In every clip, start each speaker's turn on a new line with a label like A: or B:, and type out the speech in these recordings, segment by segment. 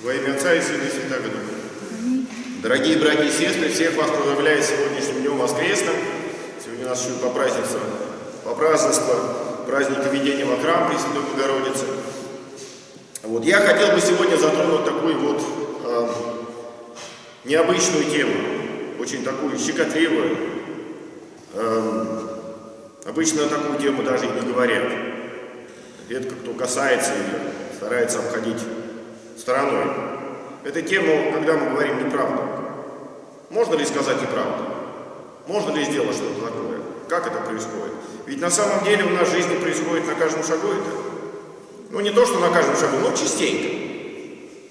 A: Во имя Отца и Сына и Святого Духа. Дорогие братья и сестры, всех вас поздравляю с сегодняшним днем воскресным. Сегодня у нас еще по празднеству, по празднеству праздника введения во храм Пресвятой Богородицы. Вот. Я хотел бы сегодня затронуть такую вот э, необычную тему, очень такую щекотливую. Э, обычно такую тему даже и не говорят. Редко кто касается ее, старается обходить стороной. Это тему, когда мы говорим неправду. Можно ли сказать неправду? Можно ли сделать что-то такое? Как это происходит? Ведь на самом деле у нас в жизни происходит на каждом шагу это. Ну не то, что на каждом шагу, но частенько.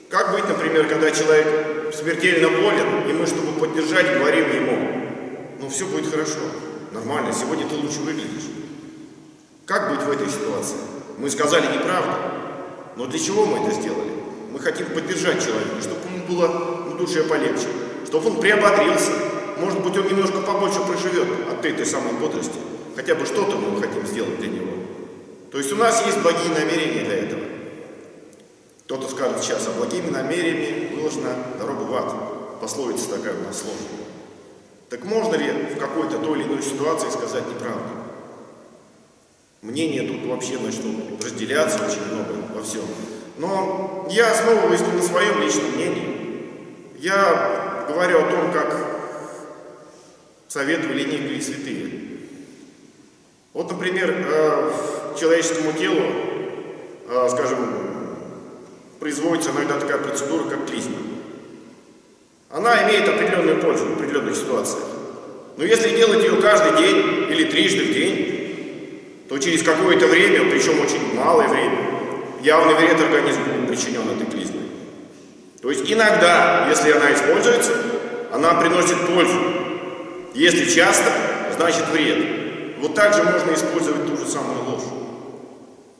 A: Как быть, например, когда человек смертельно болен, и мы, чтобы поддержать, говорим ему, ну все будет хорошо, нормально, сегодня ты лучше выглядишь. Как быть в этой ситуации? Мы сказали неправду, но для чего мы это сделали? Мы хотим поддержать человека, чтобы ему было в душе полегче, чтобы он приободрился. Может быть, он немножко побольше проживет от этой самой бодрости. Хотя бы что-то мы хотим сделать для него. То есть у нас есть благие намерения для этого. Кто-то скажет сейчас, а благими намерениями выложена дорога в ад. Пословица такая у нас сложная. Так можно ли в какой-то той или иной ситуации сказать неправду? Мнения тут вообще начнут разделяться очень много во всем. Но я основываюсь на своем личном мнении. Я говорю о том, как советовали некие святые. Вот, например, э, человеческому телу, э, скажем, производится иногда такая процедура, как клизма. Она имеет определенную пользу в определенных ситуациях. Но если делать ее каждый день или трижды в день, то через какое-то время, причем очень малое время, явный вред организму причинен этой клизмой. То есть иногда, если она используется, она приносит пользу. Если часто, значит вред. Вот так же можно использовать ту же самую ложь.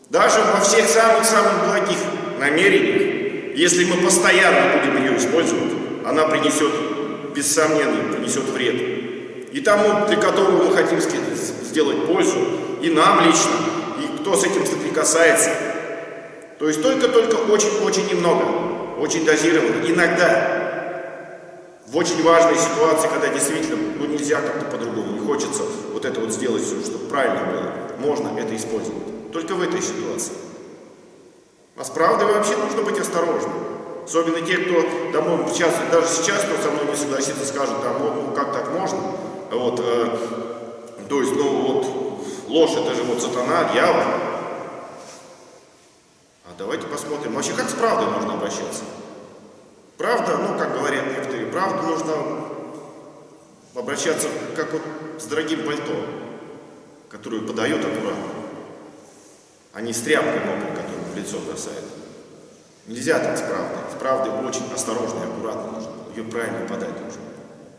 A: Даже во всех самых-самых благих намерениях, если мы постоянно будем ее использовать, она принесет, без сомнения, принесет вред. И тому, для которого мы хотим сделать пользу, и нам лично, и кто с этим соприкасается, то есть только-только очень-очень немного, очень дозированно. Иногда, в очень важной ситуации, когда действительно ну, нельзя как-то по-другому, не хочется вот это вот сделать чтобы правильно было, можно это использовать. Только в этой ситуации. А с правдой вообще нужно быть осторожным. Особенно те, кто домой сейчас, даже сейчас, кто со мной не согласится, скажет, там, ну как так можно? Вот, э, то есть, ну вот, ложь это же вот сатана, дьявол. Давайте посмотрим, вообще как с правдой нужно обращаться. Правда, ну, как говорят некоторые, правду нужно обращаться как вот с дорогим пальто, которое подает аккуратно, а не с тряпкой мокрой, которую в лицо бросает. Нельзя так с правдой. С правдой очень осторожно и аккуратно нужно. Ее правильно подать нужно.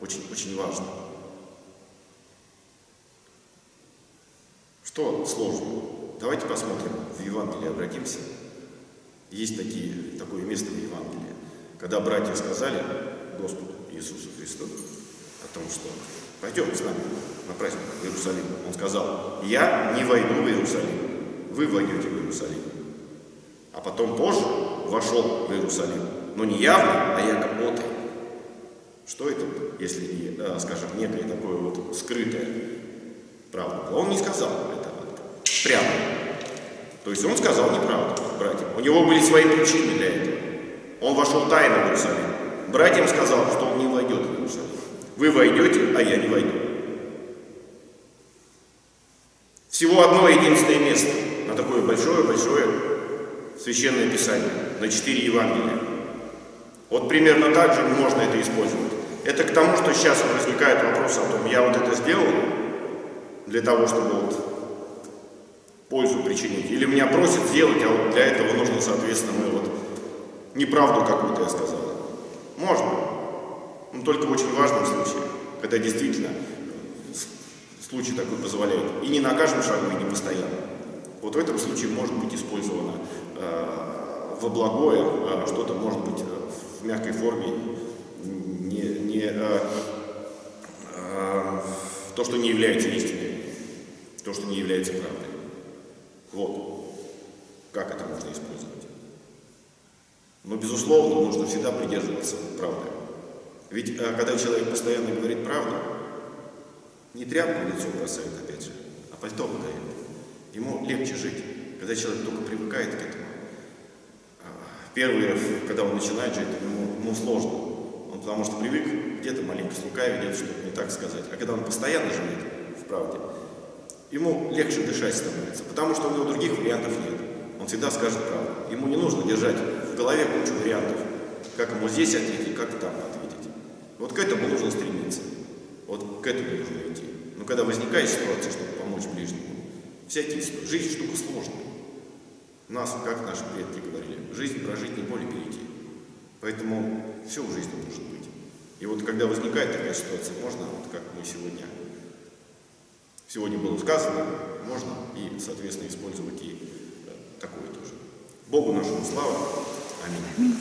A: Очень, очень важно. Что сложно? Давайте посмотрим в Евангелии, обратимся. Есть такие, такое место в Евангелии, когда братья сказали Господу Иисусу Христу о том, что пойдем с нами на праздник в Иерусалим. Он сказал, я не войду в Иерусалим, вы войдете в Иерусалим. А потом позже вошел в Иерусалим, но не явно, а якобы отрый. Что это, если э, скажем, некое такое вот скрытое правда? Он не сказал это прямо. То есть он сказал неправду братьям. У него были свои причины для этого. Он вошел тайно в Иерусалим. Братьям сказал, что он не войдет в Иерусалим. Вы войдете, а я не войду. Всего одно единственное место на такое большое-большое священное писание, на четыре Евангелия. Вот примерно так же можно это использовать. Это к тому, что сейчас возникает вопрос о том, я вот это сделал для того, чтобы вот пользу причинить. Или меня просят сделать, а вот для этого нужно, соответственно, мы вот неправду какую-то я сказал. Можно. Но только в очень важном случае, когда действительно случай такой позволяет. И не на каждом шагу, и не постоянно. Вот в этом случае может быть использовано э, во благое, а что-то может быть э, в мягкой форме, не, не, э, э, то, что не является истиной, то, что не является правдой. Вот. Как это можно использовать? Но, безусловно, нужно всегда придерживаться правды. Ведь э, когда человек постоянно говорит правду, не тряпку лицо бросает, опять же, а пальто выдает. Ему легче жить, когда человек только привыкает к этому. А, первый когда он начинает жить, ему, ему сложно. Он потому что привык где-то маленько слукавить, где-то что-то не так сказать. А когда он постоянно живет в правде, ему легче дышать становится, потому что у него других вариантов нет. Он всегда скажет правду. Ему не нужно держать в голове кучу вариантов, как ему здесь ответить, как там ответить. Вот к этому нужно стремиться. Вот к этому нужно идти. Но когда возникает ситуация, чтобы помочь ближнему, всякие жизнь штука сложная. Нас, как наши предки говорили, жизнь прожить не более перейти. Поэтому все в жизни может быть. И вот когда возникает такая ситуация, можно, вот как мы сегодня, сегодня было сказано, можно и, соответственно, использовать и э, такое тоже. Богу нашему слава. Аминь.